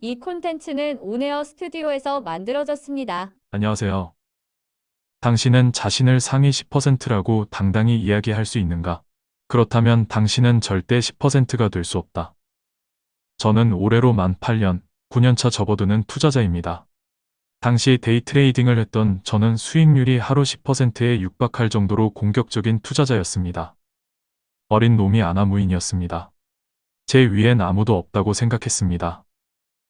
이 콘텐츠는 온에어 스튜디오에서 만들어졌습니다. 안녕하세요. 당신은 자신을 상위 10%라고 당당히 이야기할 수 있는가? 그렇다면 당신은 절대 10%가 될 수 없다. 저는 올해로 만 8년, 9년차 접어드는 투자자입니다. 당시 day trading을 했던 저는 수익률이 하루 10%에 육박할 정도로 공격적인 투자자였습니다. 어린 놈이 안하무인이었습니다. 제 위엔 아무도 없다고 생각했습니다.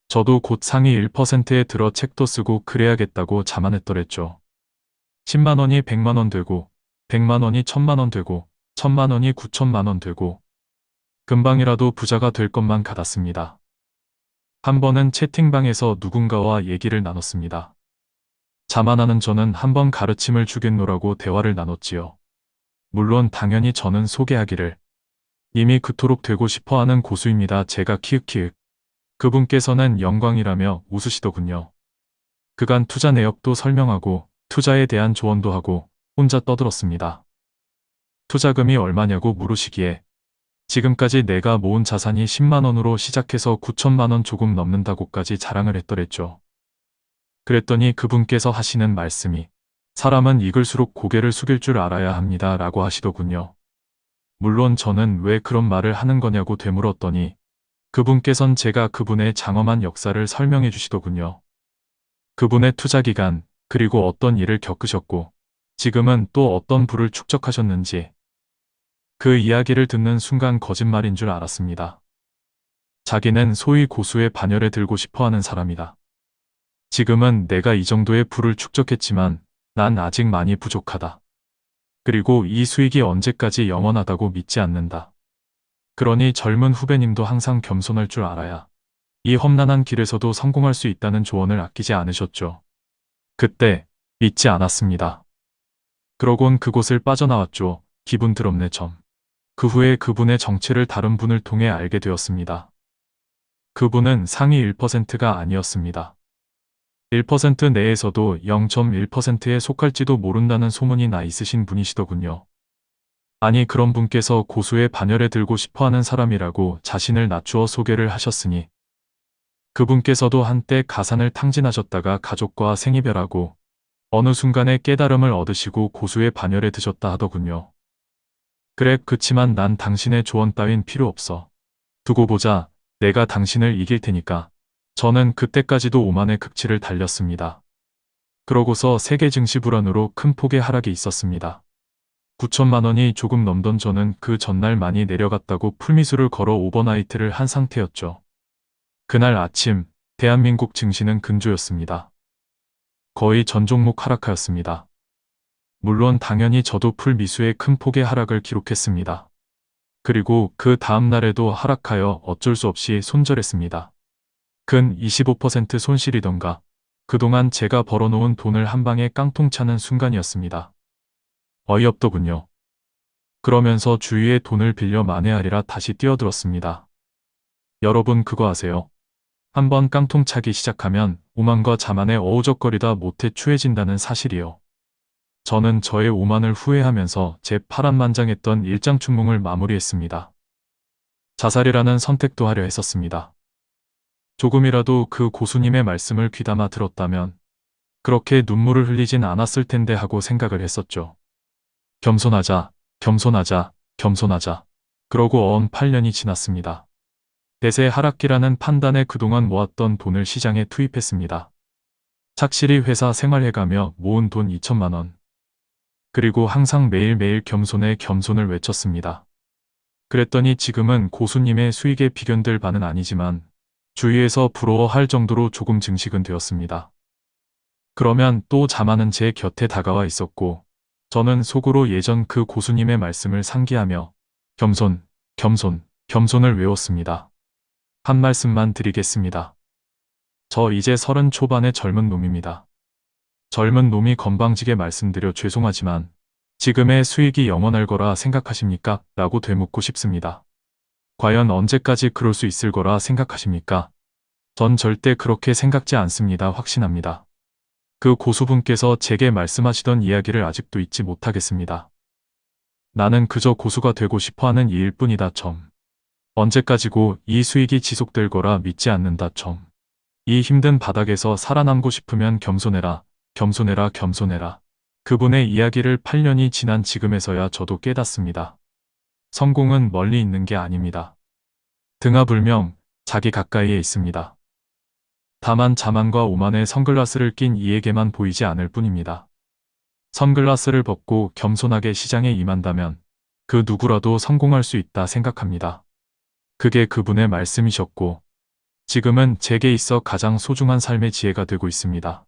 저도 곧 상위 1%에 들어 책도 쓰고 그래야겠다고 자만했더랬죠. 10만원이 100만원 되고, 100만원이 1000만원 되고, 1000만원이 9천만원 되고, 금방이라도 부자가 될 것만 같았습니다. 한 번은 채팅방에서 누군가와 얘기를 나눴습니다. 자만하는 저는 한 번 가르침을 주겠노라고 대화를 나눴지요. 물론 당연히 저는 소개하기를 이미 그토록 되고 싶어하는 고수입니다. 제가 키읔키읔. 그분께서는 영광이라며 웃으시더군요. 그간 투자 내역도 설명하고 투자에 대한 조언도 하고 혼자 떠들었습니다. 투자금이 얼마냐고 물으시기에 지금까지 내가 모은 자산이 10만원으로 시작해서 9천만원 조금 넘는다고까지 자랑을 했더랬죠. 그랬더니 그분께서 하시는 말씀이 사람은 익을수록 고개를 숙일 줄 알아야 합니다 라고 하시더군요. 물론 저는 왜 그런 말을 하는 거냐고 되물었더니 그분께선 제가 그분의 장엄한 역사를 설명해 주시더군요. 그분의 투자 기간, 그리고 어떤 일을 겪으셨고, 지금은 또 어떤 부를 축적하셨는지, 그 이야기를 듣는 순간 거짓말인 줄 알았습니다. 자기는 소위 고수의 반열에 들고 싶어 하는 사람이다. 지금은 내가 이 정도의 부를 축적했지만 난 아직 많이 부족하다. 그리고 이 수익이 언제까지 영원하다고 믿지 않는다. 그러니 젊은 후배님도 항상 겸손할 줄 알아야 이 험난한 길에서도 성공할 수 있다는 조언을 아끼지 않으셨죠. 그때 믿지 않았습니다. 그러곤 그곳을 빠져나왔죠. 기분 드럽네 점. 그 후에 그분의 정체를 다른 분을 통해 알게 되었습니다. 그분은 상위 1%가 아니었습니다. 1% 내에서도 0.1%에 속할지도 모른다는 소문이 나 있으신 분이시더군요. 아니 그런 분께서 고수의 반열에 들고 싶어하는 사람이라고 자신을 낮추어 소개를 하셨으니 그분께서도 한때 가산을 탕진하셨다가 가족과 생이별하고 어느 순간에 깨달음을 얻으시고 고수의 반열에 드셨다 하더군요. 그래 그치만 난 당신의 조언 따윈 필요 없어. 두고 보자 내가 당신을 이길 테니까. 저는 그때까지도 오만의 극치를 달렸습니다. 그러고서 세계 증시 불안으로 큰 폭의 하락이 있었습니다. 9천만 원이 조금 넘던 저는 그 전날 많이 내려갔다고 full미수를 걸어 overnight를 한 상태였죠. 그날 아침 대한민국 증시는 근조였습니다. 거의 전 종목 하락하였습니다. 물론 당연히 저도 full미수의 큰 폭의 하락을 기록했습니다. 그리고 그 다음 날에도 하락하여 어쩔 수 없이 손절했습니다. 근 25% 손실이던가 그동안 제가 벌어놓은 돈을 한 방에 깡통 차는 순간이었습니다. 어이없더군요. 그러면서 주위에 돈을 빌려 만회하리라 다시 뛰어들었습니다. 여러분 그거 아세요? 한번 깡통 차기 시작하면 오만과 자만에 어우적거리다 못해 추해진다는 사실이요. 저는 저의 오만을 후회하면서 제 파란만장했던 일장춘몽을 마무리했습니다. 자살이라는 선택도 하려 했었습니다. 조금이라도 그 고수님의 말씀을 귀담아 들었다면 그렇게 눈물을 흘리진 않았을 텐데 하고 생각을 했었죠. 겸손하자, 겸손하자, 겸손하자. 그러고 언 8년이 지났습니다. 대세 하락기라는 판단에 그동안 모았던 돈을 시장에 투입했습니다. 착실히 회사 생활해가며 모은 돈 2천만 원. 그리고 항상 매일매일 겸손에 겸손을 외쳤습니다. 그랬더니 지금은 고수님의 수익에 비견될 바는 아니지만 주위에서 부러워할 정도로 조금 증식은 되었습니다. 그러면 또 자만은 제 곁에 다가와 있었고 저는 속으로 예전 그 고수님의 말씀을 상기하며 겸손, 겸손, 겸손을 외웠습니다. 한 말씀만 드리겠습니다. 저 이제 서른 초반의 젊은 놈입니다. 젊은 놈이 건방지게 말씀드려 죄송하지만 지금의 수익이 영원할 거라 생각하십니까? 라고 되묻고 싶습니다. 과연 언제까지 그럴 수 있을 거라 생각하십니까? 전 절대 그렇게 생각지 않습니다. 확신합니다. 그 고수분께서 제게 말씀하시던 이야기를 아직도 잊지 못하겠습니다. 나는 그저 고수가 되고 싶어하는 이일 뿐이다 점. 언제까지고 이 수익이 지속될 거라 믿지 않는다 점. 이 힘든 바닥에서 살아남고 싶으면 겸손해라, 겸손해라, 겸손해라. 그분의 이야기를 8년이 지난 지금에서야 저도 깨닫습니다. 성공은 멀리 있는 게 아닙니다. 등하불명, 자기 가까이에 있습니다. 다만 자만과 오만의 선글라스를 낀 이에게만 보이지 않을 뿐입니다. 선글라스를 벗고 겸손하게 시장에 임한다면 그 누구라도 성공할 수 있다 생각합니다. 그게 그분의 말씀이셨고 지금은 제게 있어 가장 소중한 삶의 지혜가 되고 있습니다.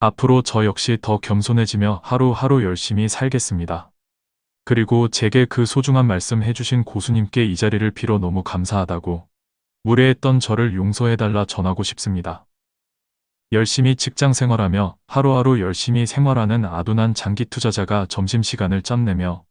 앞으로 저 역시 더 겸손해지며 하루하루 열심히 살겠습니다. 그리고 제게 그 소중한 말씀 해주신 고수님께 이 자리를 빌어 너무 감사하다고 무례했던 저를 용서해달라 전하고 싶습니다. 열심히 직장 생활하며 하루하루 열심히 생활하는 아둔한 장기 투자자가 점심시간을 짬내며